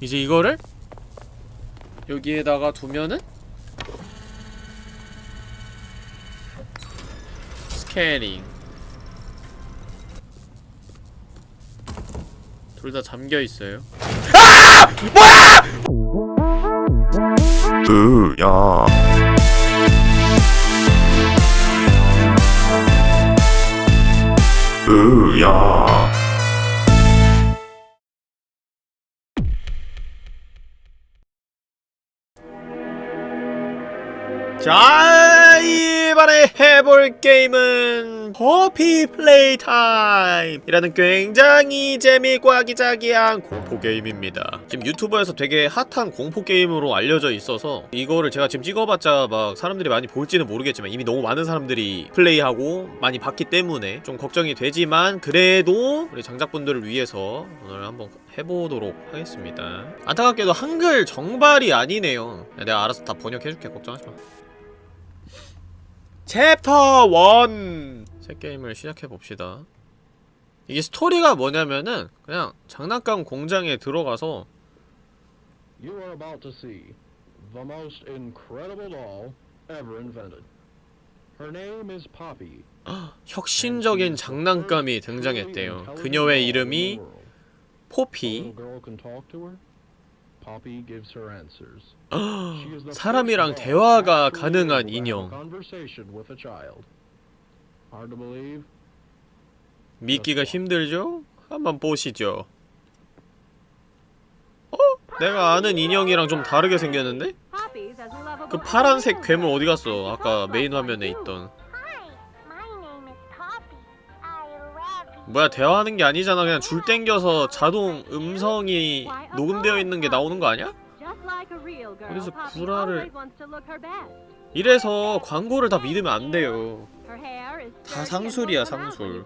이제 이거를 여기에다가 두면은 스캐닝 둘다 잠겨 있어요. 으야. 으야 자, 이번에 해볼 게임은 Poppy Playtime 이라는 굉장히 재미있고 아기자기한 공포 게임입니다. 지금 유튜브에서 되게 핫한 공포 게임으로 알려져 있어서 이거를 제가 지금 찍어봤자 막 사람들이 많이 볼지는 모르겠지만 이미 너무 많은 사람들이 플레이하고 많이 봤기 때문에 좀 걱정이 되지만 그래도 우리 장작분들을 위해서 오늘 한번 해보도록 하겠습니다. 안타깝게도 한글 정발이 아니네요. 내가 알아서 다 번역해줄게 걱정하지 마. 챕터 1! 새 게임을 시작해봅시다. 이게 스토리가 뭐냐면은 그냥 장난감 공장에 들어가서 You are about to see the most incredible doll ever invented. Her name is Poppy. 혁신적인 장난감이 등장했대요. 그녀의 이름이 포피. 사람이랑 대화가 가능한 인형. Conversation with a child. Hard to believe. 믿기가 힘들죠? 한번 보시죠. 어? 내가 아는 인형이랑 좀 다르게 생겼는데? 그 파란색 괴물 어디 갔어? 아까 메인 화면에 있던. 뭐야 대화하는 게 아니잖아. 그냥 줄 땡겨서 자동 음성이 녹음되어 있는 게 나오는 거 아니야? 어디서 구라를 이래서 광고를 다 믿으면 안 돼요. 다 상술이야 상술.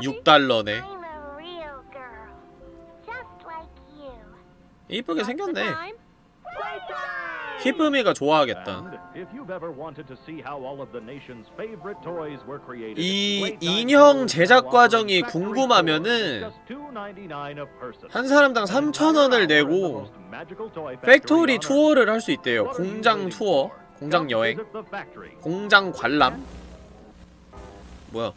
6달러네. I'm a real girl. Just like you. 이쁘게 생겼네 히브미가 좋아하겠다 이 인형 제작 과정이 궁금하면은 tours, just $2.99 a person. 한 사람당 And in 3,000원을 the 내고 factory. 투어를 할 수 있대요 공장 투어? 공장 여행. 공장 관람 뭐야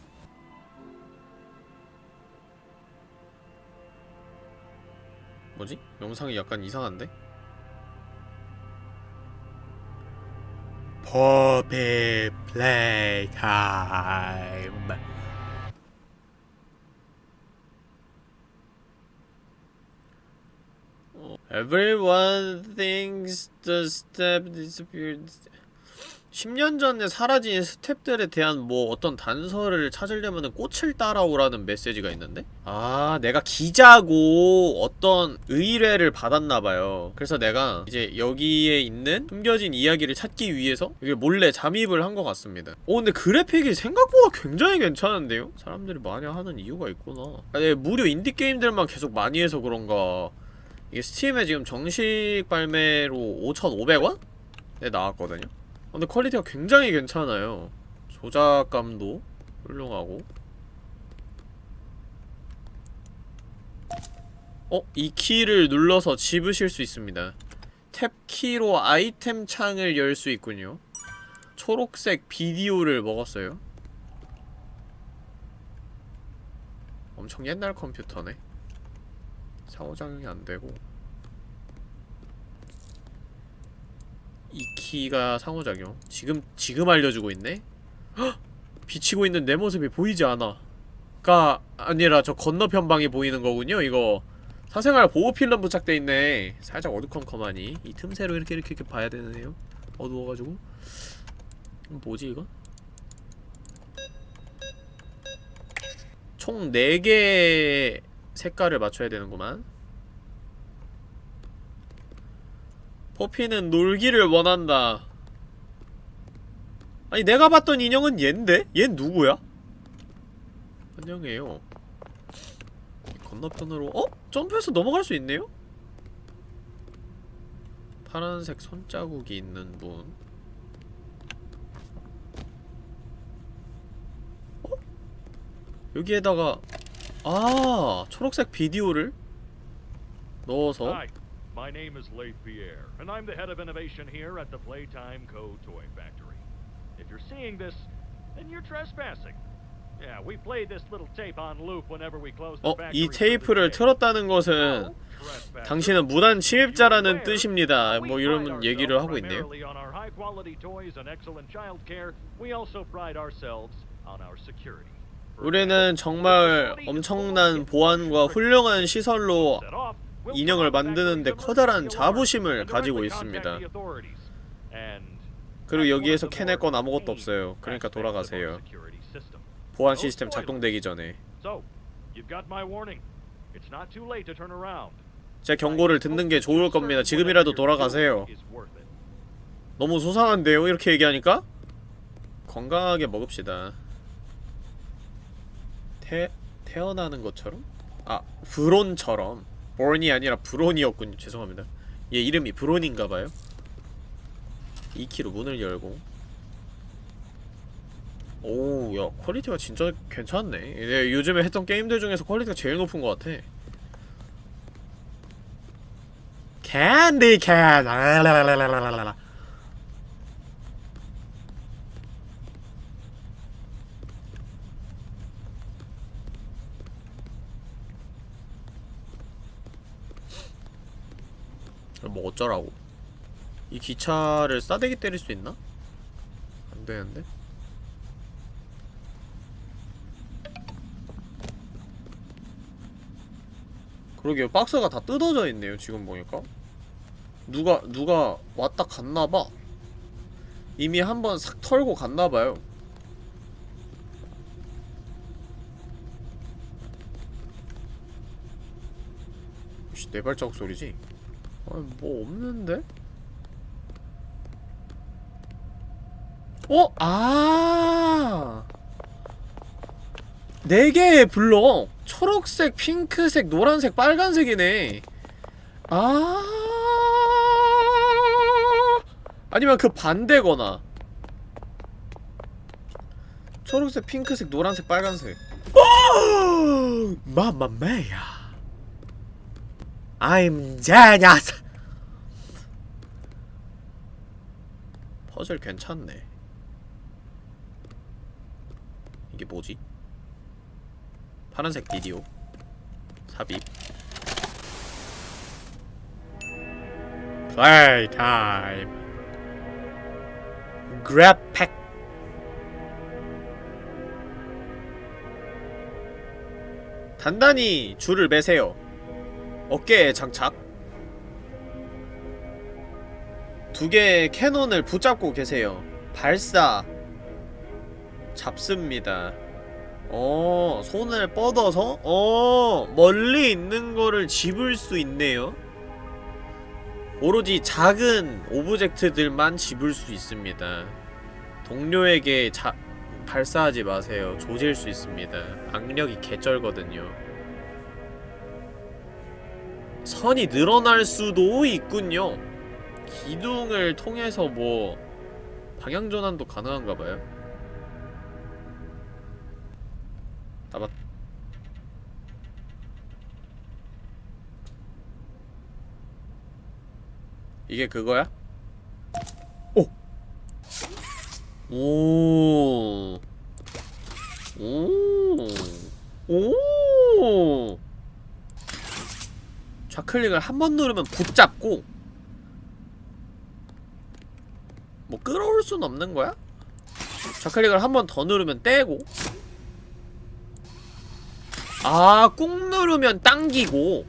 뭐지? 영상이 약간 이상한데? Poppy Playtime Everyone thinks the staff disappeared 10년 전에 사라진 스탭들에 대한 뭐 어떤 단서를 찾으려면 꽃을 따라오라는 메시지가 있는데? 아 내가 기자고 어떤 의뢰를 받았나봐요 그래서 내가 이제 여기에 있는 숨겨진 이야기를 찾기 위해서 이게 몰래 잠입을 한 것 같습니다 오 근데 그래픽이 생각보다 굉장히 괜찮은데요? 사람들이 많이 하는 이유가 있구나 아니, 무료 인디게임들만 계속 많이 해서 그런가 이게 스팀에 지금 정식 발매로 5,500원? 네 나왔거든요 근데 퀄리티가 굉장히 괜찮아요. 조작감도 훌륭하고. 어? 이 키를 눌러서 집으실 수 있습니다. 탭키로 아이템 창을 열 수 있군요. 초록색 비디오를 먹었어요. 엄청 옛날 컴퓨터네. 상호작용이 안되고 이 키가 상호작용. 지금 지금 알려주고 있네? 헉! 비치고 있는 내 모습이 보이지 않아. 가 아니라 저 건너편 방이 보이는 거군요 이거. 사생활 보호 필름 부착돼 있네. 살짝 어두컴컴하니. 이 틈새로 이렇게 이렇게 이렇게 봐야 되네요. 어두워가지고. 뭐지 이거? 총 4개의 색깔을 맞춰야 되는구만 포피는 놀기를 원한다 아니 내가 봤던 인형은 얜데? 얜 누구야? 안녕해요 건너편으로 어? 점프해서 넘어갈 수 있네요? 파란색 손자국이 있는 분 어? 여기에다가 아 초록색 비디오를 넣어서 my name is Leif Pierre, and I'm the head of innovation here at the Playtime Co. Toy Factory. If you're seeing this, then you're trespassing. Yeah, we play this little tape on loop whenever we close the 어? factory 이 for the 테이프를. 틀었다는 것은 당신은 무단 침입자라는. 뜻입니다 뭐 이런 얘기를 하고 있네요. 우리는 정말 엄청난 보안과 훌륭한 시설로 인형을 만드는데 커다란 자부심을 가지고 있습니다. 그리고 여기에서 캐낼 건 아무것도 없어요. 그러니까 돌아가세요. 보안 시스템 작동되기 전에 제 경고를 듣는 게 좋을 겁니다. 지금이라도 돌아가세요. 너무 소상한데요? 이렇게 얘기하니까? 건강하게 먹읍시다. 태... 태어나는 것처럼? 아, 브론처럼. Born이 아니라 브론이었군요. 죄송합니다. 얘 이름이 브론인가봐요. 2키로 문을 열고 오우 야 quality가 진짜 괜찮네 예, 요즘에 했던 게임들 중에서 quality가 제일 높은 것 같아 Candy Cat 라라라라라라 뭐 어쩌라고 이 기차를 싸대기 때릴 수 있나? 안 되는데? 그러게요 박스가 다 뜯어져 있네요 지금 보니까 누가 누가 왔다 갔나봐 이미 한번 싹 털고 갔나봐요 씨, 내 발자국 소리지? 아니 뭐 없는데? 어? 아! 네 개의 블럭! 초록색, 핑크색, 노란색, 빨간색이네. 아! 아니면 그 반대거나. 초록색, 핑크색, 노란색, 빨간색. 오! 마마메야. I'm genius. 퍼즐 괜찮네. 이게 뭐지? 파란색 비디오 삽입 Playtime grab pack 단단히 줄을 매세요 어깨에 장착 두 개의 cannon을 붙잡고 계세요 발사 잡습니다 어, 손을 뻗어서 어, 멀리 있는 거를 집을 수 있네요. 오로지 작은 object들만 집을 수 있습니다. 동료에게 자, 발사하지 마세요. 조질 수 있습니다. 악력이 개쩔거든요. 선이 늘어날 수도 있군요. 기둥을 통해서 뭐 방향전환도 가능한가봐요. 아, 맞... 이게 그거야? 오! 오! 오! 오! 좌클릭을 한 번 누르면 붙잡고 뭐 끌어올 순 없는 거야? 좌클릭을 한 번 더 누르면 떼고 아, 꾹 누르면 당기고.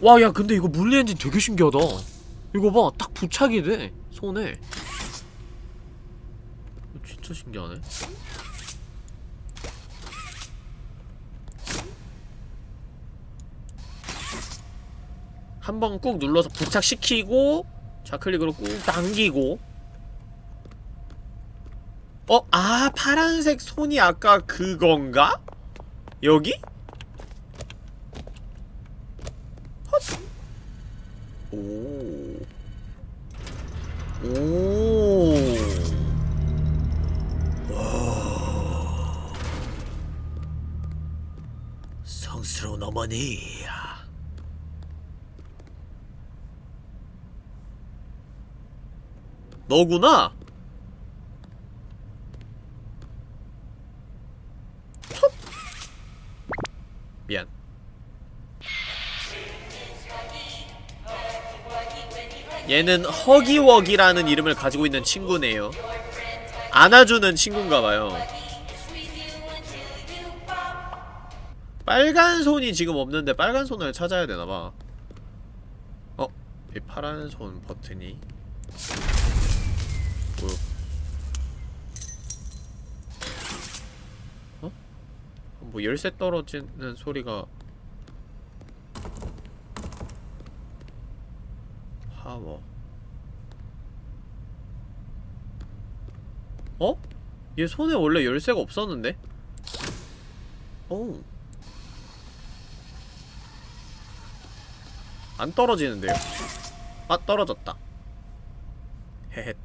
와, 야, 근데 이거 물리 엔진 되게 신기하다. 이거 봐, 딱 부착이 돼. 손에. 진짜 신기하네. 한 번 꾹 눌러서 부착시키고 좌클릭으로 꾹 당기고 어? 아 파란색 손이 아까 그건가? 여기? 헛. 오. 오. 와. 성스러운 어머니. 너구나. 톱. 미안. 얘는 허기워기라는 이름을 가지고 있는 친구네요. 안아주는 친구인가봐요. 빨간 손이 지금 없는데 빨간 손을 찾아야 되나봐. 어? 이 파란 손 버튼이. 뭐 열쇠 떨어지는 소리가 파워 어? 얘 손에 원래 열쇠가 없었는데? 오. 안 떨어지는데요? 아, 떨어졌다. 헤헷.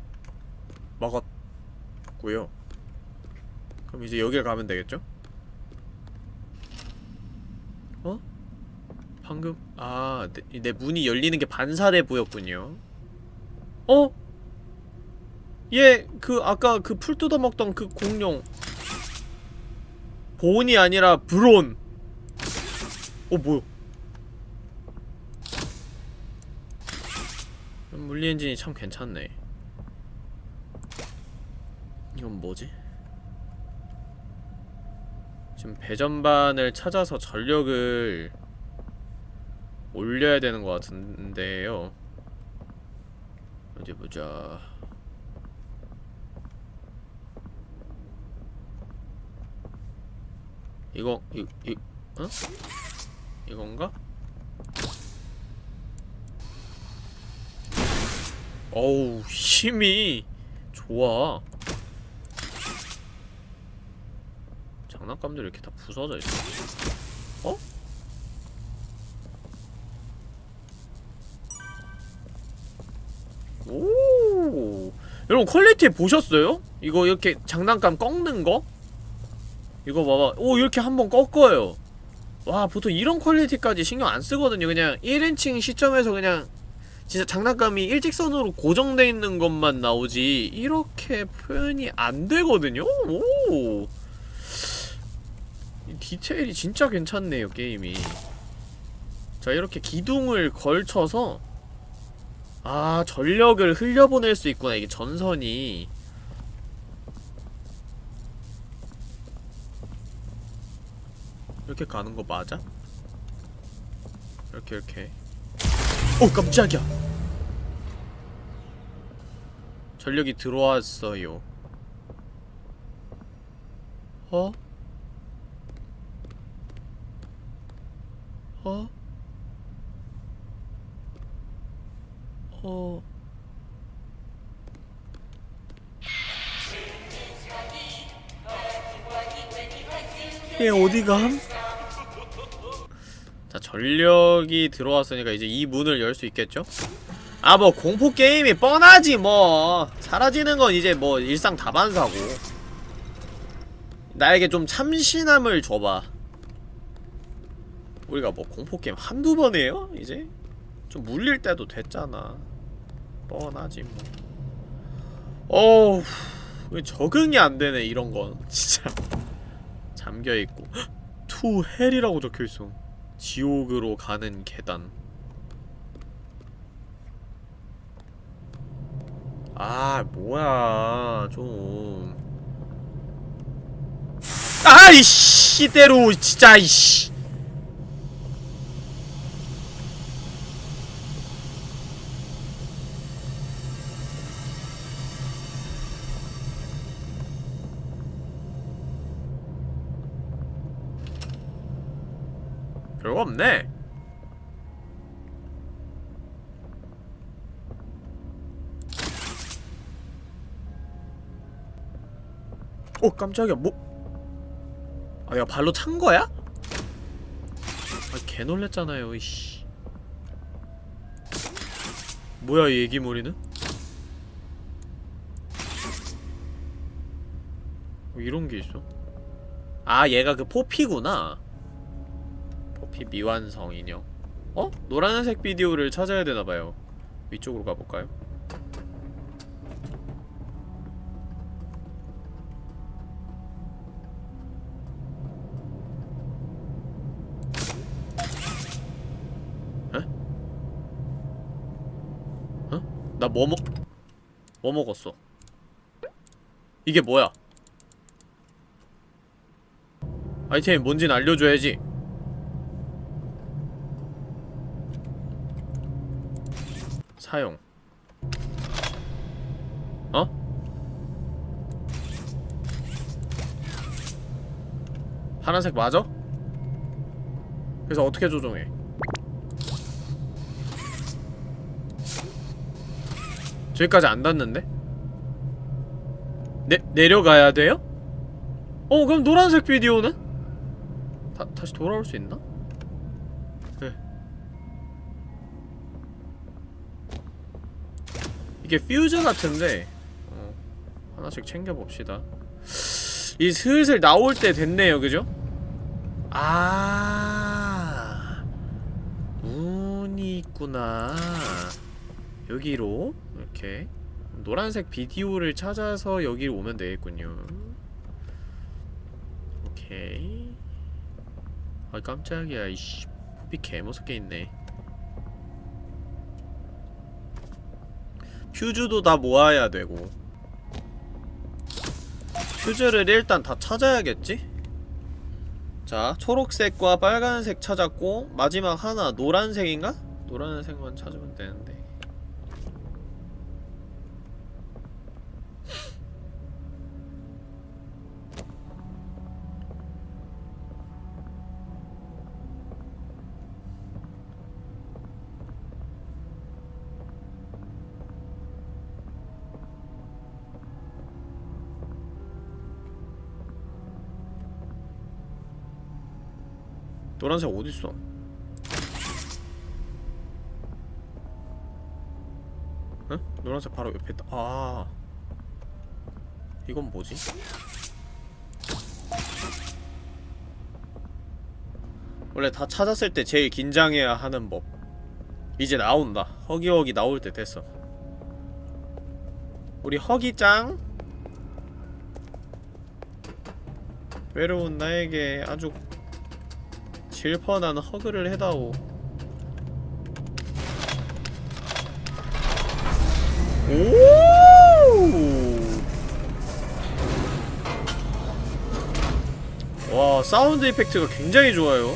먹었고요. 그럼 이제 여길 가면 되겠죠? 어? 방금 아, 내, 내 문이 열리는 게 반사돼 보였군요. 어? 얘 그 아까 그 풀 뜯어먹던 그 공룡 보온이 아니라 브론. 어 뭐야? 물리 엔진이 참 괜찮네. 이건 뭐지? 지금 배전반을 찾아서 전력을 올려야 되는 것 같은데요. 어디 보자. 이거 이, 이 어? 이건가? 어우 힘이 좋아. 장난감들이 이렇게 다 부서져 있어. 여러분 quality 보셨어요? 이거 이렇게 장난감 꺾는 거? 이거 봐봐 오 이렇게 한번 꺾어요 와 보통 이런 quality까지 신경 안 쓰거든요 그냥 1인칭 시점에서 그냥 진짜 장난감이 일직선으로 고정돼 있는 것만 나오지 이렇게 표현이 안 되거든요? 오이 디테일이 진짜 괜찮네요 게임이 자 이렇게 기둥을 걸쳐서 아 전력을 흘려보낼 수 있구나 이게 전선이 이렇게 가는 거 맞아? 이렇게 이렇게 오 깜짝이야 전력이 들어왔어요 어? 어? 얘 어디감? 자 전력이 들어왔으니까 이제 이 문을 열 수 있겠죠? 아 뭐 공포 게임이 뻔하지 뭐 사라지는 건 이제 뭐 일상 다반사고 나에게 좀 참신함을 줘봐 우리가 뭐 공포 게임 한두 번 해요? 이제? 좀 물릴 때도 됐잖아 뻔하지 뭐 어우 왜 적응이 안 되네 이런 건 진짜 잠겨있고. to hell이라고 적혀있어. 지옥으로 가는 계단. 아 뭐야. 좀. 아이씨 대로 진짜 이씨 별거 없네 어 깜짝이야 뭐 아, 내가 발로 찬 거야? 아, 개 놀랬잖아요, 이씨. 뭐야, 이 애기머리는? 뭐 이런 게 있어? 아, 얘가 그 포피구나. RP 미완성 인형 어? 노란색 비디오를 찾아야 되나봐요 위쪽으로 가볼까요? 에? 어? 나뭐 먹... 뭐 먹었어? 이게 뭐야? 아이템이 뭔지는 알려줘야지 사용 어? 파란색 맞아? 그래서 어떻게 조정해? 저기까지 안 닿는데? 내, 내려가야 돼요? 어 그럼 노란색 비디오는? 다, 다시 돌아올 수 있나? 이게 퓨즈 같은데 어, 하나씩 챙겨봅시다. 이 슬슬 나올 때 됐네요 그죠? 아 문이 있구나. 여기로 이렇게 노란색 비디오를 찾아서 여기로 오면 되겠군요. 오케이. 아 깜짝이야. 이씨 푸비 개무섭게 있네 퓨즈도 다 모아야 되고 퓨즈를 일단 다 찾아야겠지? 자 초록색과 빨간색 찾았고 마지막 하나 노란색인가? 노란색만 찾으면 되는데 노란색 어딨어? 응? 노란색 바로 옆에 있다. 아. 이건 뭐지? 원래 다 찾았을 때 제일 긴장해야 하는 법. 이제 나온다. 허기허기 나올 때 됐어. 우리 허기짱. 외로운 나에게 아주 질펀한 허그를 해다오 오! 와 사운드 이펙트가 굉장히 좋아요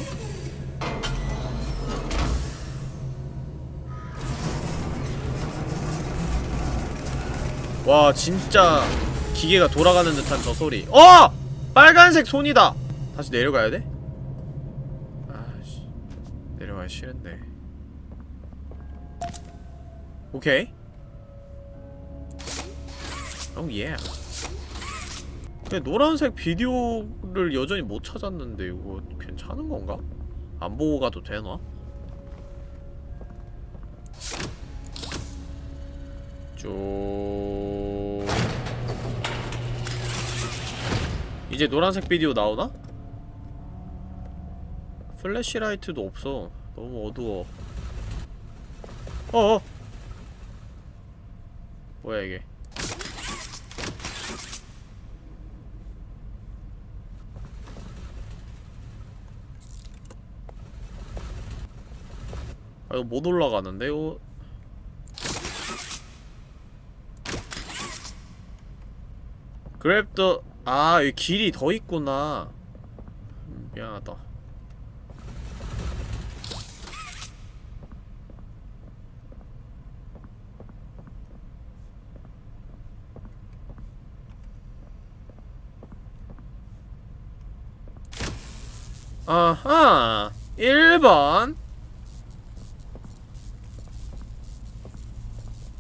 와 진짜 기계가 돌아가는 듯한 저 소리 어! 빨간색 손이다 다시 내려가야 돼? 아씨 내려가기 싫은데 오케이 오예 근데 노란색 비디오를 여전히 못 찾았는데 이거 괜찮은 건가? 안 보고 가도 되나? 쭉 이제 노란색 비디오 나오나? 플래시라이트도 없어 너무 어두워 어어 뭐야 이게 아 이거 못 올라가는데 이거 그랩더 아, 이 길이 더 있구나. 음, 미안하다. 아하! 1번!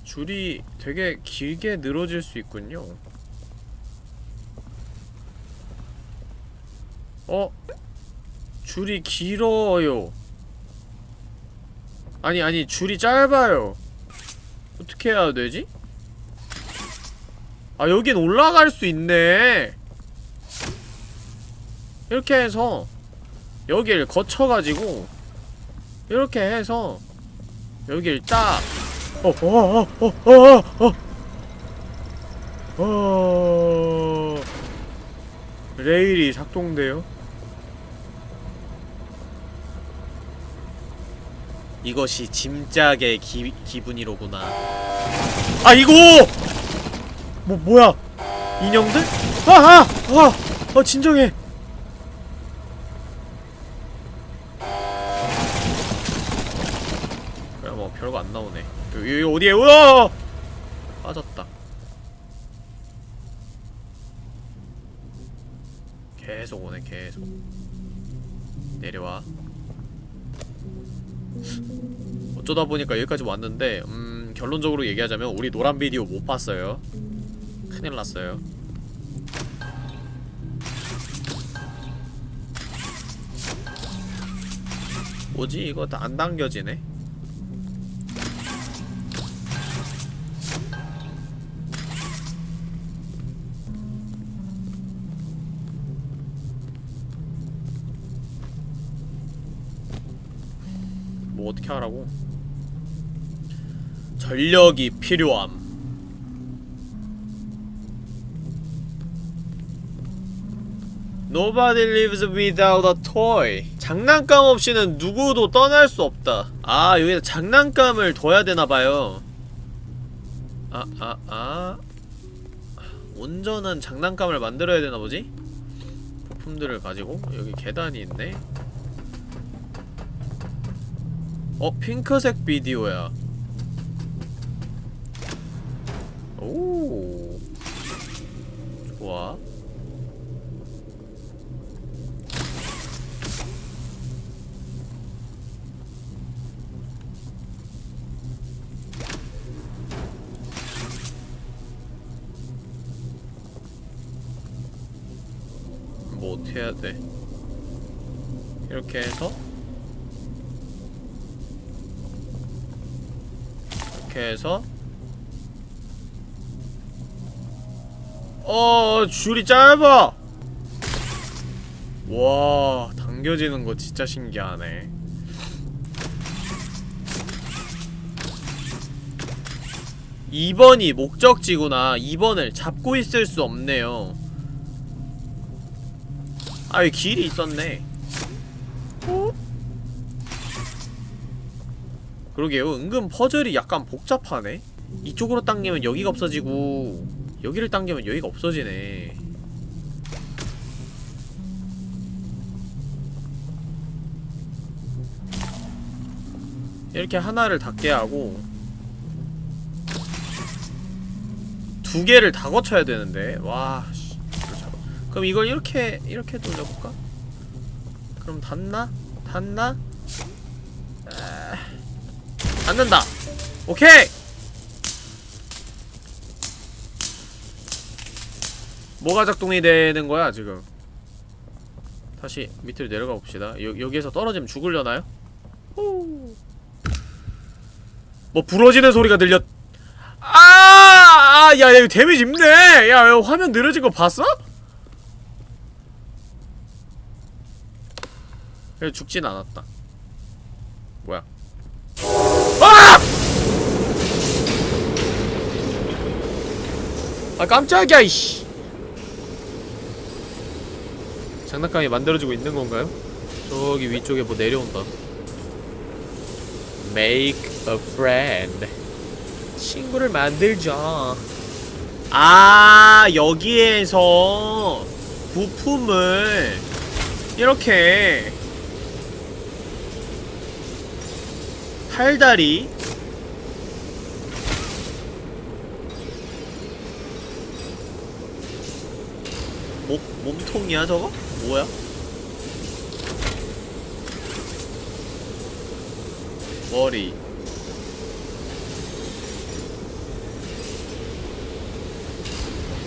줄이 되게 길게 늘어질 수 있군요. 어? 줄이 길어요. 아니, 아니, 줄이 짧아요. 어떻게 해야 되지? 아, 여긴 올라갈 수 있네. 이렇게 해서 여길 거쳐가지고 이렇게 해서 여길 딱 어, 어, 어, 어, 어, 어, 어, 어, 레일이 작동돼요. 이것이 짐짝의 기, 기분이로구나. 아, 이거! 뭐, 뭐야? 인형들? 아, 아! 아! 아, 진정해! 어디에, 우와! 빠졌다. 계속 오네, 계속. 내려와. 어쩌다 보니까 여기까지 왔는데, 음, 결론적으로 얘기하자면, 우리 노란 비디오 못 봤어요. 큰일 났어요. 뭐지? 이거 다 안 당겨지네? 어떻게 하라고? 전력이 필요함. Nobody lives without a toy. 장난감 없이는 누구도 떠날 수 없다. 아, 여기다 장난감을 둬야 되나봐요. 아, 아, 아. 온전한 장난감을 만들어야 되나 보지? 부품들을 가지고 여기 계단이 있네. 어, 핑크색 비디오야. 오. 좋아. 뭐 어떻게 해야 돼? 이렇게 해서 이렇게 해서. 어 줄이 짧아. 와 당겨지는 거 진짜 신기하네. 2번이 목적지구나. 2번을 잡고 있을 수 없네요. 아, 여기 길이 있었네. 그러게요. 은근 퍼즐이 약간 복잡하네. 이쪽으로 당기면 여기가 없어지고 여기를 당기면 여기가 없어지네. 이렇게 하나를 닫게 하고 두 개를 다 거쳐야 되는데 와 씨. 그럼 이걸 이렇게 이렇게 돌려볼까? 그럼 닿나? 닿나? 아... 닿는다! 오케이! 뭐가 작동이 되는 거야 지금 다시 밑으로 내려가 봅시다 여, 여기에서 떨어지면 죽으려나요? 호. 뭐 부러지는 소리가 들렸 아! 아! 야, 야, 이거 데미지 입네! 야, 야, 화면 느려진 거 봤어? 그래 죽진 않았다 뭐야 아! 아 깜짝이야 이씨. 장난감이 만들어지고 있는 건가요? 저기 위쪽에 뭐 내려온다. Make a friend. 친구를 만들자 아 여기에서 부품을 이렇게 팔다리 통이야 저거? 뭐야? 머리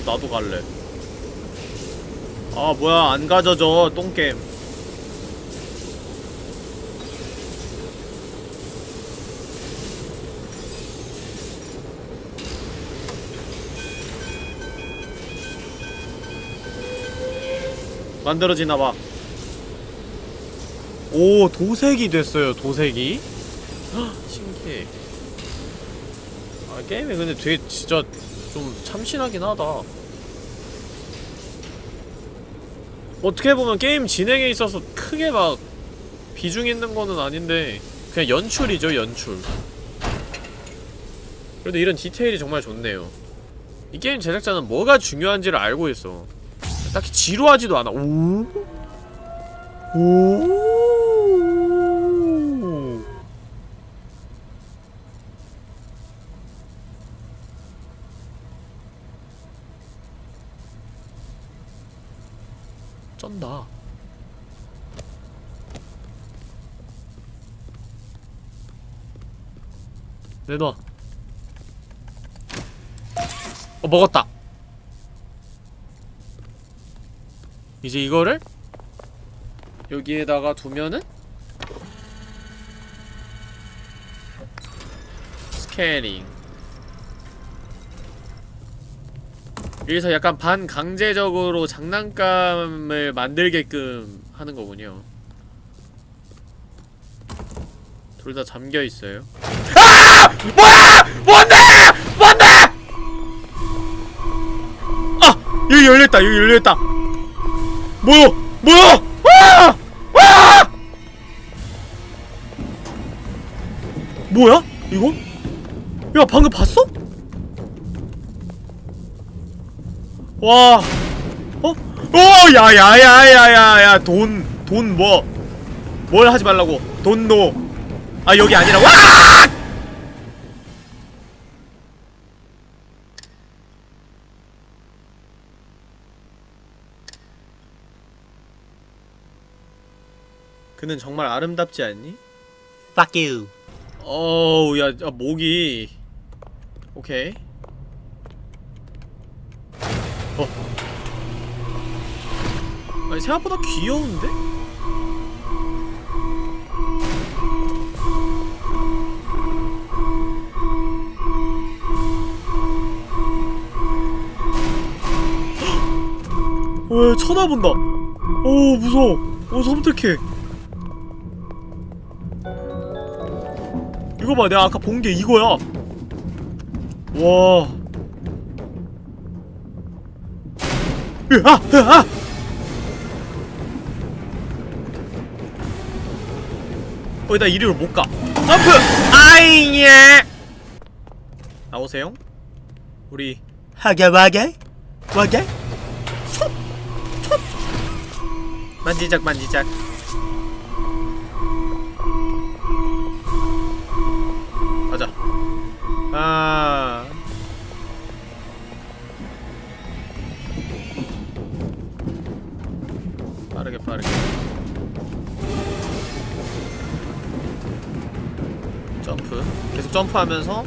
나도 갈래 아 뭐야 안 가져져 똥겜 만들어지나봐. 오 도색이 됐어요 도색이. 헉, 신기해. 아 게임이 근데 되게 진짜 좀 참신하긴 하다. 어떻게 보면 게임 진행에 있어서 크게 막 비중 있는 거는 아닌데 그냥 연출이죠 연출. 그래도 이런 디테일이 정말 좋네요. 이 게임 제작자는 뭐가 중요한지를 알고 있어 딱히 지루하지도 않아 오? 오. 쩐다. 내놔. 어, 먹었다. 이제 이거를 여기에다가 두면은 스캐닝 여기서 약간 반강제적으로 장난감을 만들게끔 하는 거군요 둘 다 잠겨있어요 아! 뭐야! 뭔데! 뭔데! 아! 여기 열렸다 여기 열렸다 뭐야! 뭐야! 와! 와! 뭐야? 이거? 야 방금 봤어? 와. 어? 오! 야야야야야야 돈, 돈 뭐? 뭘 하지 말라고? 돈 노. 아 여기 아니라 와! 그는 정말 아름답지 않니? Fuck you. 어우, 야, 야, 목이. 오케이. 어. 아니, 생각보다 귀여운데? 왜 쳐다본다. 오, 무서워. 오, 섬뜩해. 이거 봐, 내가 아까 본 게 이거야. 와. 으아! 으아! 어, 나 이리로 못 가. 점프! 아잉 예! 나오세요. 우리 하게 와게? 와게? 만지작 만지작. 아. 빠르게 빠르게. 점프. 계속 점프하면서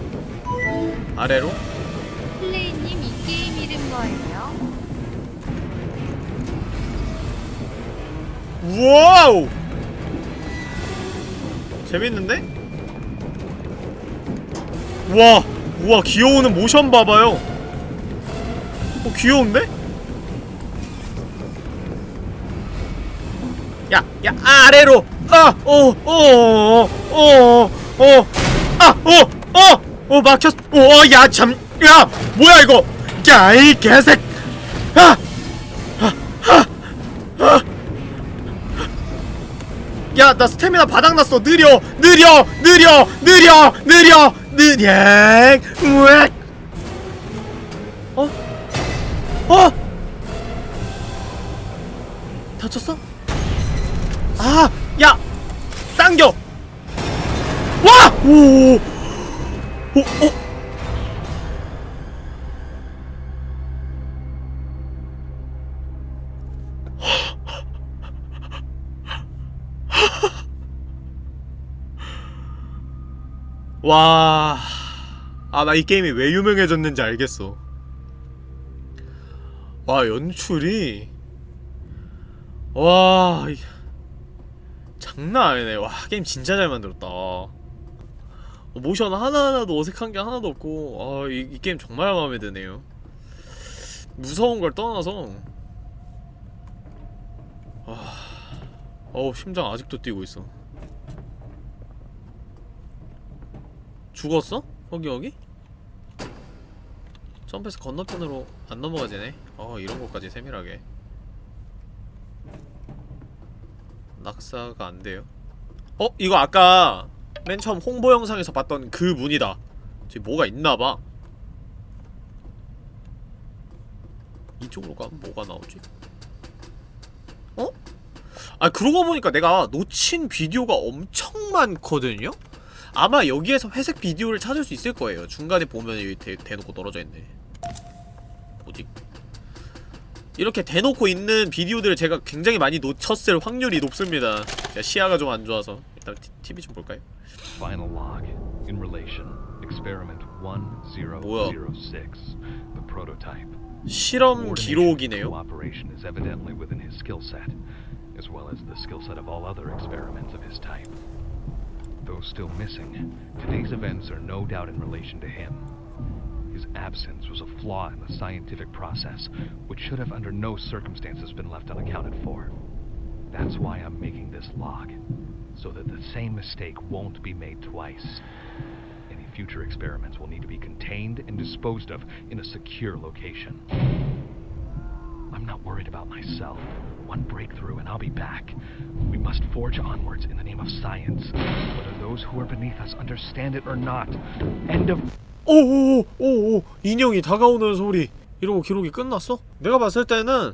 아래로. 플레이님 이 게임 이름 뭐예요? 우와우! 재밌는데? 우와! 우와 귀여우는 모션 봐봐요 어 귀여운데? 야! 야! 아래로! 아! 어! 어! 어! 어! 어! 아! 어! 어! 어 막혔.. 어! 야 참! 야! 뭐야 이거! 야이 개색! 나 스태미나 바닥났어. 느려, 느려, 느려, 느려, 느려, 느려. 으악. 어? 어? 다쳤어? 아, 야, 당겨. 와, 오, 오, 오. 와... 아, 나 이 게임이 왜 유명해졌는지 알겠어. 와, 연출이... 와... 이- 장난 아니네. 와, 게임 진짜 잘 만들었다. 어, 모션 하나하나도 어색한 게 하나도 없고, 아, 이, 이 게임 정말 마음에 드네요. 무서운 걸 떠나서, 와, 어우 심장 아직도 뛰고 있어 죽었어? 거기 여기? 점프해서 건너편으로 안 넘어가지네 어 이런 것까지 세밀하게 낙사가 안 돼요 어? 이거 아까 맨 처음 홍보 영상에서 봤던 그 문이다 저기 뭐가 있나봐 이쪽으로 가면 뭐가 나오지? 어? 아 그러고 보니까 내가 놓친 비디오가 엄청 많거든요? 아마 여기에서 회색 비디오를 찾을 수 있을 거예요 중간에 보면 여기 대, 대놓고 떨어져 있네 뭐지? 이렇게 대놓고 있는 비디오들을 제가 굉장히 많이 놓쳤을 확률이 높습니다 제가 시야가 좀 안 좋아서 일단 티, TV 좀 볼까요? Final log. In relation, experiment 1006, the prototype. 실험 기록이네요 Cooperation is evidently within his skill set, as well as the skill set of all other experiments of his type. Those still missing, today's events are no doubt in relation to him. His absence was a flaw in the scientific process, which should have under no circumstances been left unaccounted for. That's why I'm making this log, so that the same mistake won't be made twice. Any future experiments will need to be contained and disposed of in a secure location. I'm not worried about myself. One breakthrough and I'll be back. We must forge onwards in the name of science, whether those who are beneath us understand it or not. End of 오오오오 인형이 다가오는 소리 이러고 기록이 끝났어? 내가 봤을 때는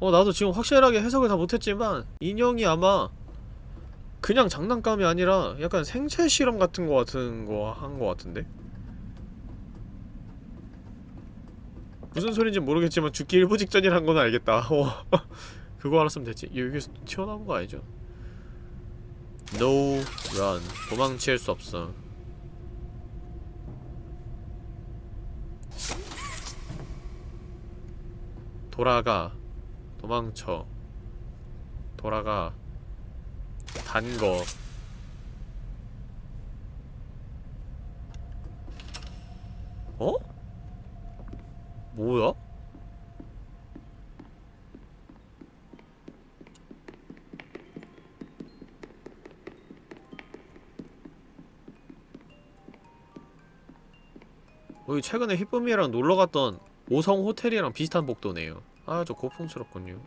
어 나도 지금 확실하게 해석을 다 못했지만 인형이 아마 그냥 장난감이 아니라 약간 생체 실험 같은 거 같은 거 한 거 같은데? 무슨 소린지 모르겠지만 죽기 일부 직전이란 건 알겠다. 어. 그거 알았으면 됐지. 여기서 튀어나온 거 아니죠? No run. 도망칠 수 없어. 돌아가. 도망쳐. 돌아가. 단거. 어? 뭐야? 여기 최근에 히쁨이랑 놀러갔던 오성 호텔이랑 비슷한 복도네요 아주 고풍스럽군요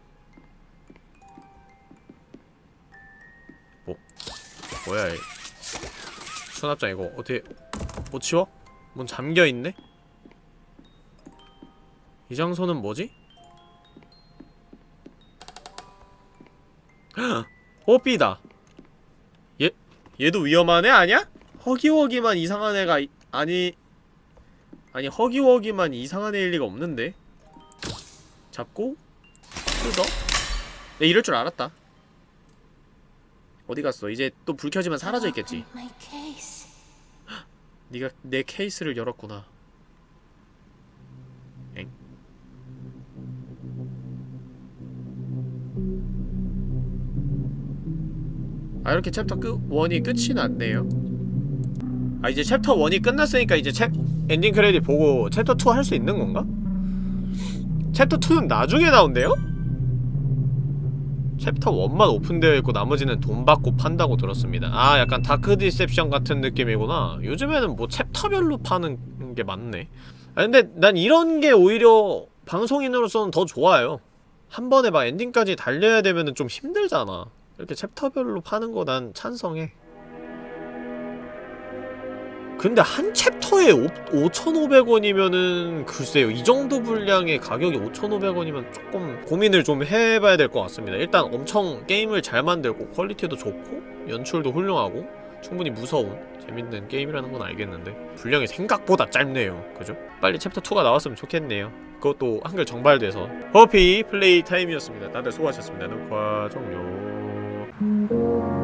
뭐 뭐야 이 수납장 이거 어떻게 못 치워? 문 잠겨있네? 이 장소는 뭐지? 뽀삐다. 얘 얘도 위험한 애 아니야? 허기허기만 이상한 애가 이, 아니 아니 허기허기만 이상한 애일 리가 없는데. 잡고 뜯어? 내 이럴 줄 알았다. 어디 갔어? 이제 또 불 켜지면 사라져 있겠지. 네가 내 케이스를 열었구나 아 이렇게 챕터 끝 1이 끝이 났네요. 아 이제 챕터 1이 끝났으니까 이제 챕 엔딩 크레딧 보고 챕터 2 할 수 있는 건가? 챕터 2는 나중에 나온대요? 챕터 1만 오픈되어 있고 나머지는 돈 받고 판다고 들었습니다. 아 약간 Dark Deception 같은 느낌이구나. 요즘에는 뭐 챕터별로 파는 게 많네. 아 근데 난 이런 게 오히려 방송인으로서는 더 좋아요. 한 번에 막 엔딩까지 달려야 되면은 좀 힘들잖아 이렇게 챕터별로 파는 거 난 찬성해. 근데 한 챕터에 5,500원이면은 글쎄요 이 정도 분량의 가격이 5,500원이면 조금 고민을 좀 해봐야 될 것 같습니다. 일단 엄청 게임을 잘 만들고 quality도 좋고 연출도 훌륭하고 충분히 무서운 재밌는 게임이라는 건 알겠는데 분량이 생각보다 짧네요. 그죠? 빨리 챕터 2가 나왔으면 좋겠네요. 그것도 한글 정발돼서. 허피 플레이 타임이었습니다. 다들 수고하셨습니다. 녹화 종료 Thank you.